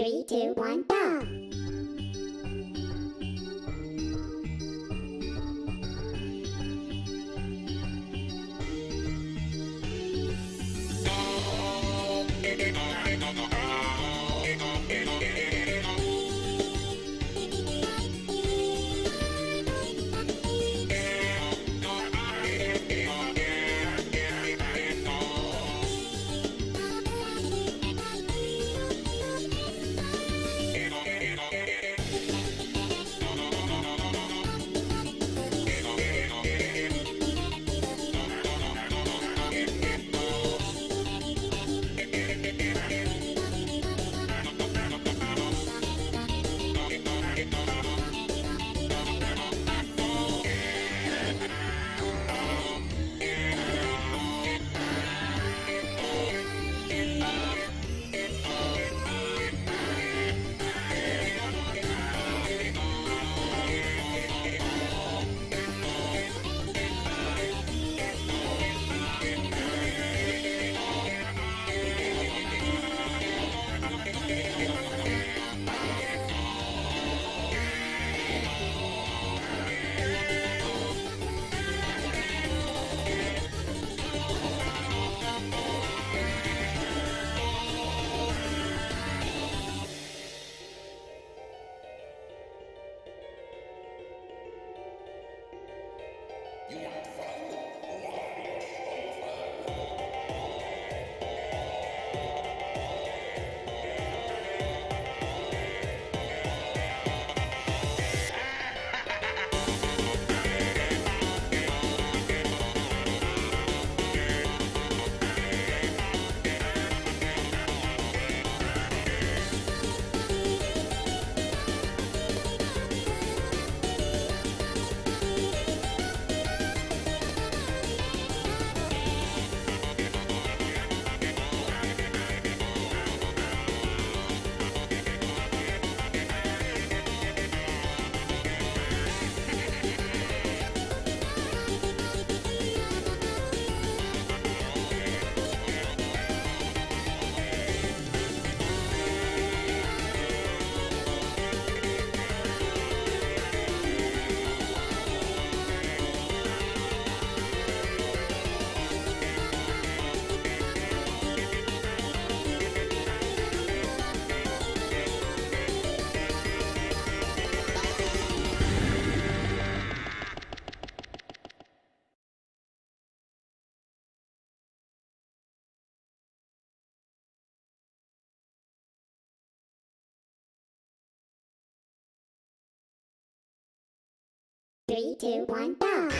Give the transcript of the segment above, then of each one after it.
Three, two, one, go! Three, two, one, go!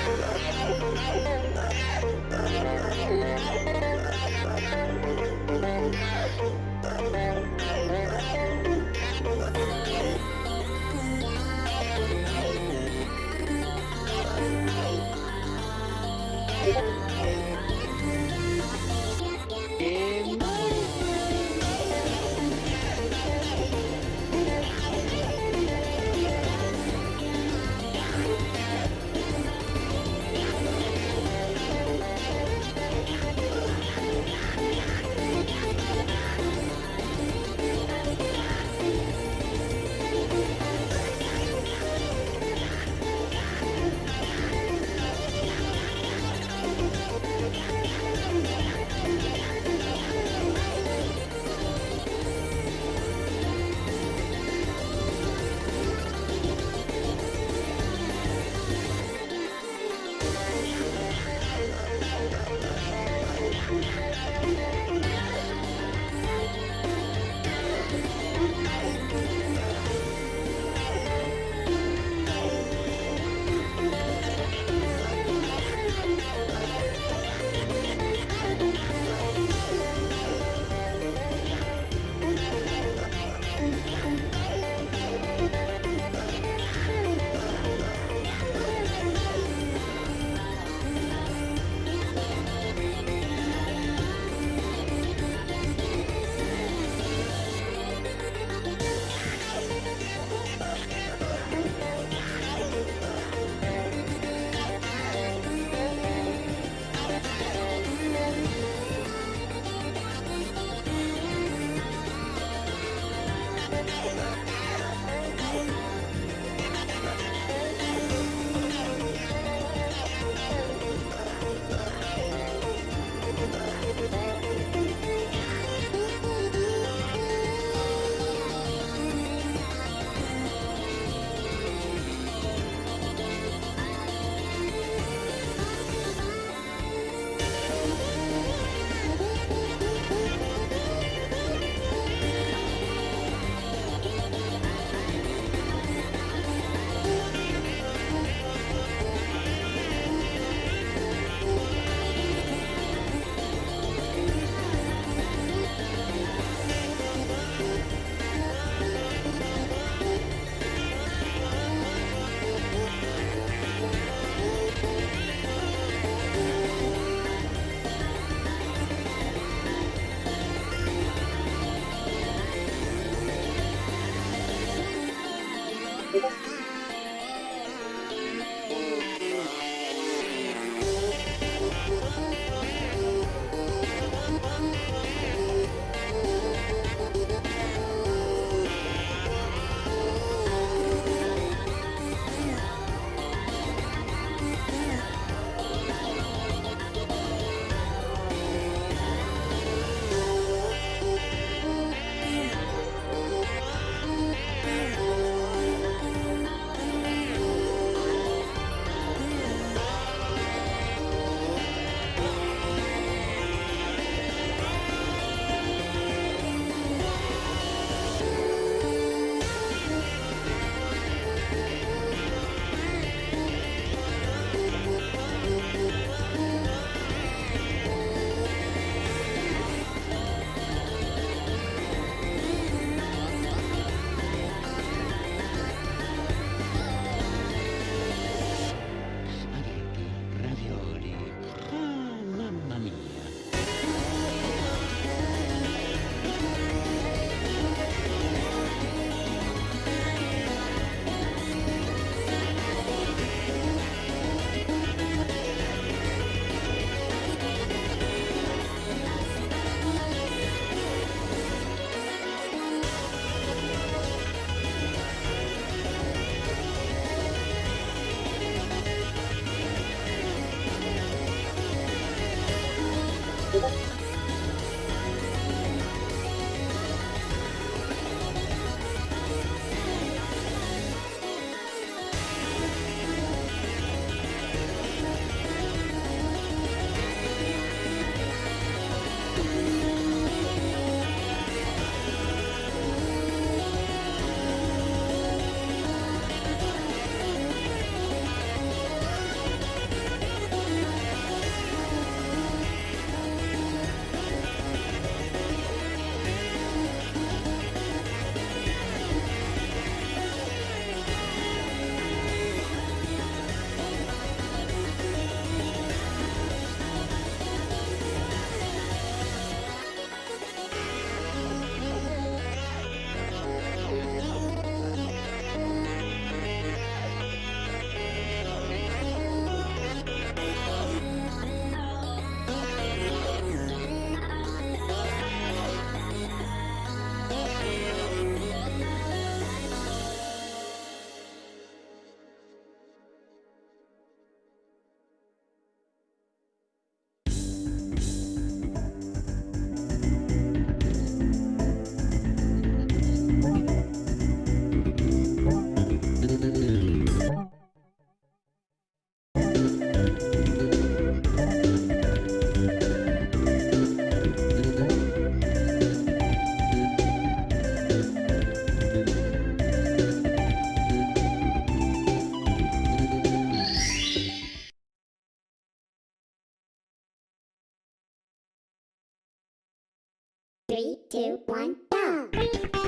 Three, two, one, go!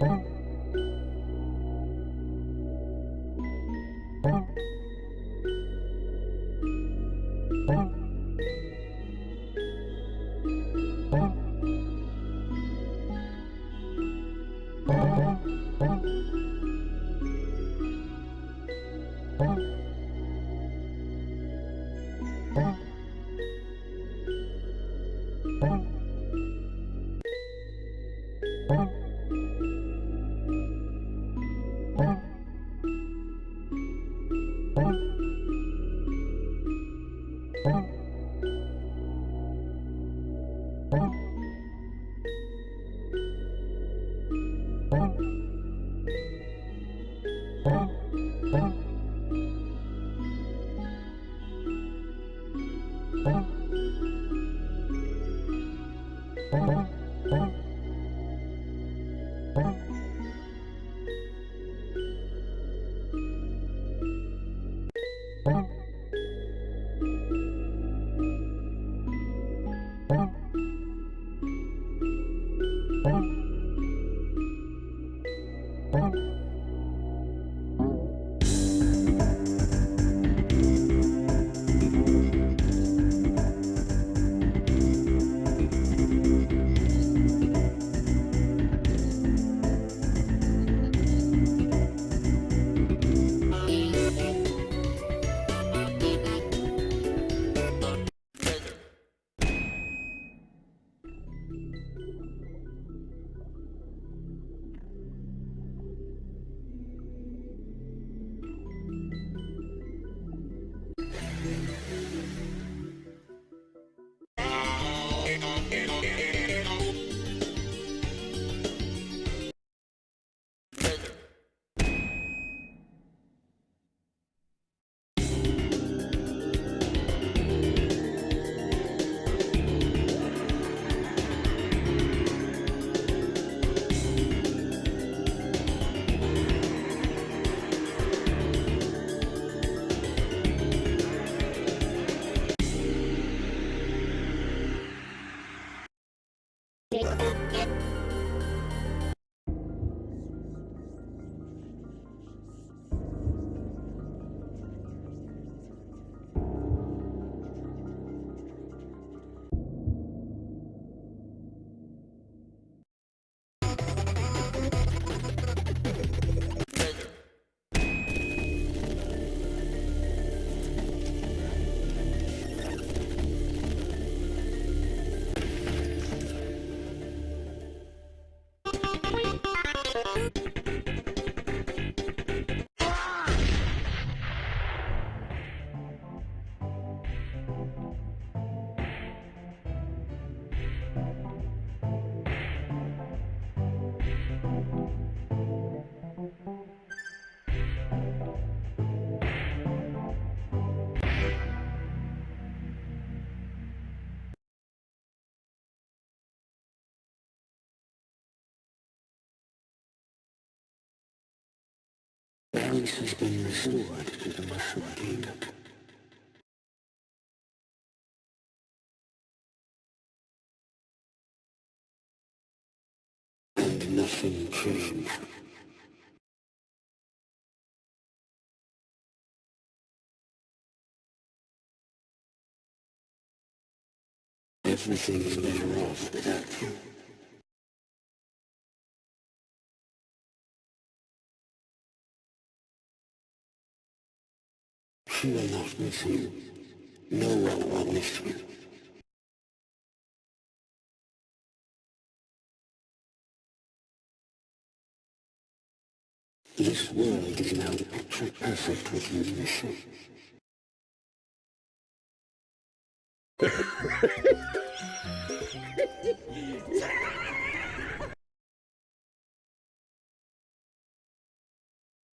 Bye. Thank you. Alice has been restored to the Mushroom Kingdom. And nothing changed. Everything is better off without you. You will not miss him. No one will miss you. This world is now picture perfect with you missing.